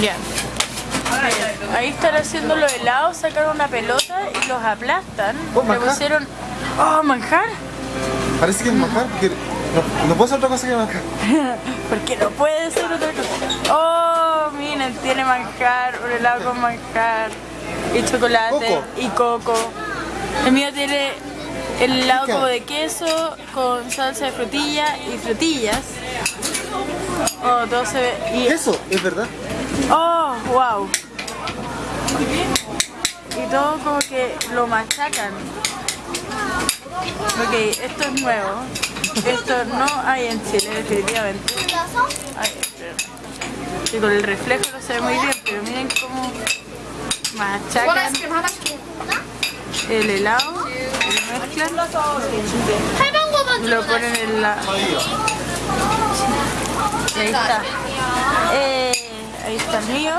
Ya. Ahí están haciendo los helados, sacaron una pelota y los aplastan. Oh, Le pusieron. ¡Oh, manjar! Parece que es manjar, porque no, no puede ser otra cosa que manjar. Porque no puede ser otra cosa. ¡Oh! Miren, tiene manjar, un helado con manjar. Y chocolate. Coco. Y coco. El mío tiene el helado como de queso con salsa de frutilla y frutillas. Oh, todo se ve. Y Eso, es verdad. ¡Oh, wow! Y todo como que lo machacan. Ok, esto es nuevo. Esto no hay en Chile, definitivamente. Ay, y con el reflejo no se ve muy bien, pero miren cómo machacan el helado, lo mezclan, lo ponen en la... Ahí está. Eh, ahí está el mío.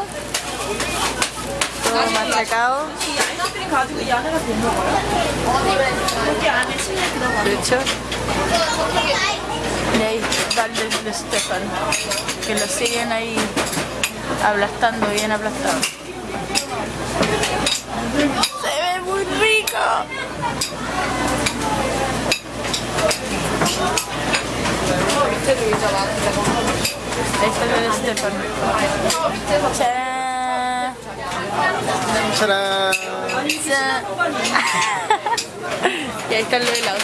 Todo machacado. De hecho. Y ahí va el de, Stefan. Que lo siguen ahí aplastando, bien aplastado. Se ve muy rico. Ahí está el de Stefan. ¡Tarán! ¡Tarán! ¡Tarán! y ahí están los helados.